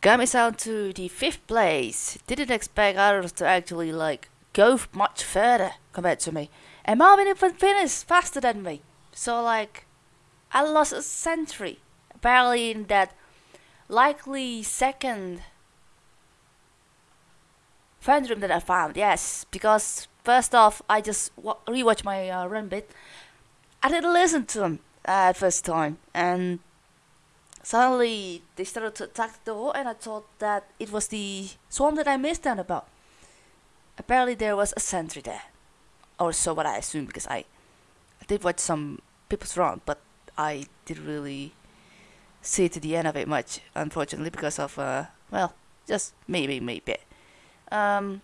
got me down to the fifth place. Didn't expect others to actually like go much further compared to me. And Marvin even finished faster than me. So like, I lost a century. Apparently in that likely second friend room that I found. Yes, because first off, I just rewatched my uh, run bit. I didn't listen to them uh, first time, and suddenly they started to attack the door, and I thought that it was the swarm that I missed out about. Apparently, there was a sentry there, or so what I assumed, because I, I did watch some people's run, but I didn't really see to the end of it much, unfortunately, because of uh, well, just maybe maybe. Um,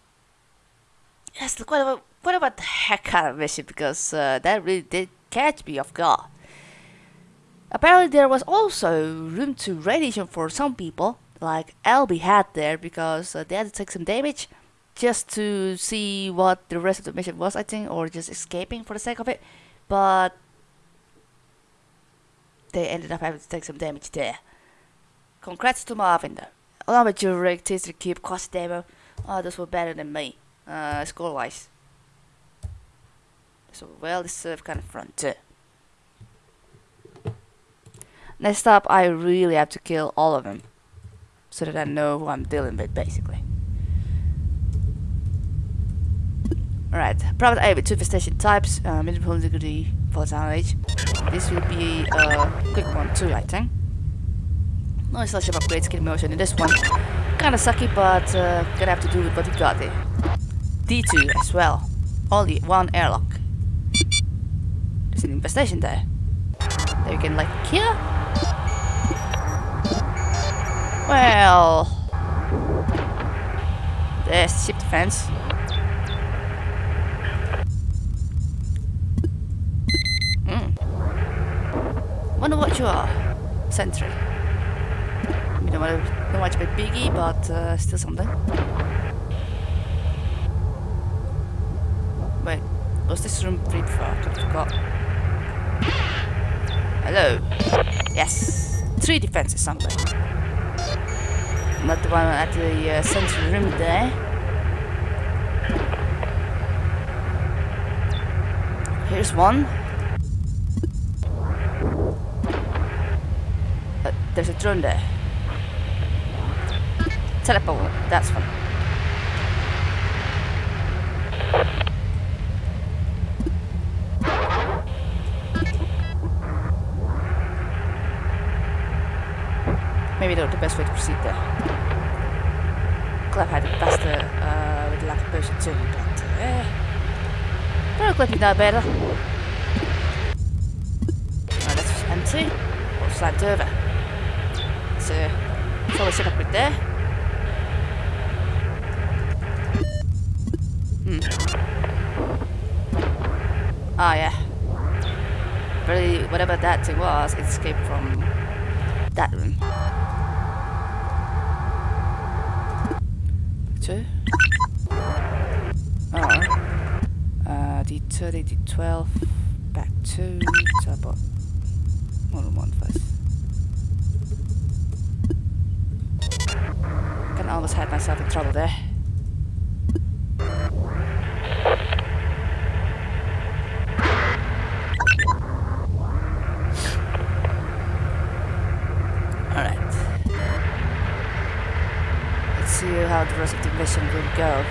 yes, what about what about the heck kind of mission? Because uh, that really did catch me off guard. Apparently there was also room to radiation for some people, like LB had there because uh, they had to take some damage just to see what the rest of the mission was, I think, or just escaping for the sake of it. But they ended up having to take some damage there. Congrats to Marvin though. Along with your rig, Taster Cube, Cost Demo, oh, those were better than me, uh, score wise. So well deserved kind of front too. Next up, I really have to kill all of them. So that I know who I'm dealing with, basically. Alright, private A with two infestation types, uh, medium degree, volatile age. This will be a quick one too, I think. No selection upgrades, skin motion in this one. Kinda sucky, but uh, gonna have to do with what we got here. D2 as well. Only one airlock. There's an infestation there. That you can like kill. Well... There's ship defense. Hmm. Wonder what you are. Sentry. You don't want to know much about Biggie, but uh, still something. Wait, was this room free before? I forgot. Hello. Yes. Three defenses something not the one at the uh, central room there. Here's one. Uh, there's a drone there. Teleport, that's one. Maybe not the best way to proceed there. Clef had it faster uh, with the lack of potion too, but uh, don't let me know better. That's empty. Or slant over. So, probably set up right there. Hmm. Ah, yeah. Really, whatever that thing was, it escaped from that room. Two. Alright. Uh, D30, D12, back two, so I bought more than one first. Can almost had myself in trouble there. how the rest of the mission will go.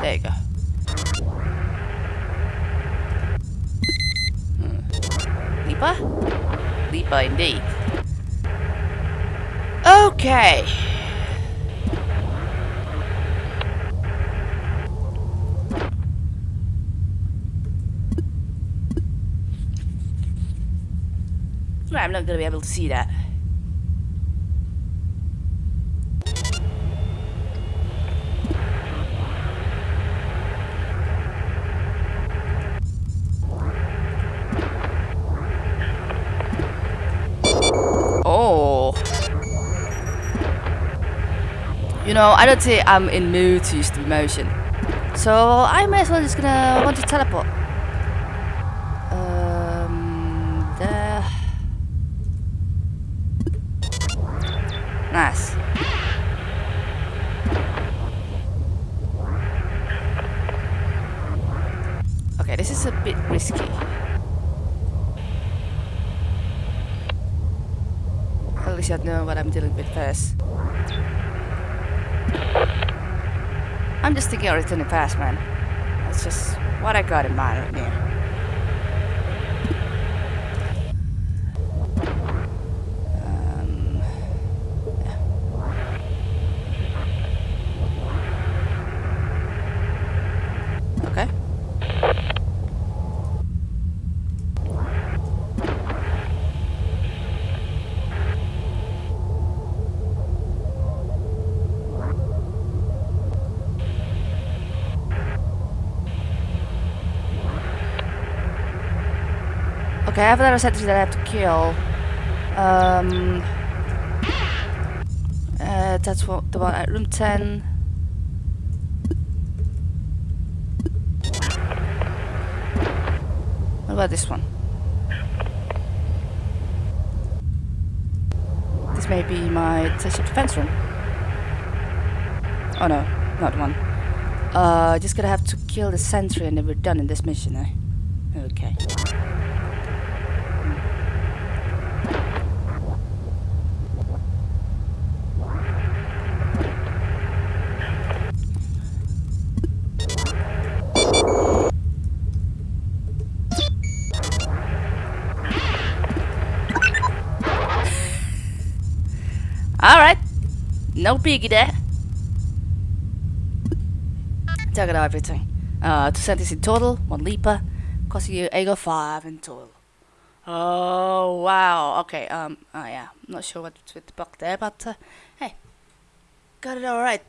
There you go. Hmm. Leaper? Leaper indeed. Okay. I'm not going to be able to see that. You know, I don't think I'm in mood to use the motion. So I may as well just gonna want to teleport. Um, there. Nice. Okay, this is a bit risky. At least I know what I'm dealing with first. I'm just thinking of returning fast, man. That's just what I got in mind right here. Um, yeah. Okay. Okay, I have another sentry that I have to kill. Um, uh, that's what the one at room 10. What about this one? This may be my detention defense room. Oh no, not one. Uh, just gonna have to kill the sentry and then we're done in this mission, eh? Okay. Alright. No biggie there. Check out everything. Uh, two centimes in total, one leaper, costing you 805 in total. Oh, wow. Okay, um, oh yeah, I'm not sure what's with the buck there, but, uh, hey, got it alright.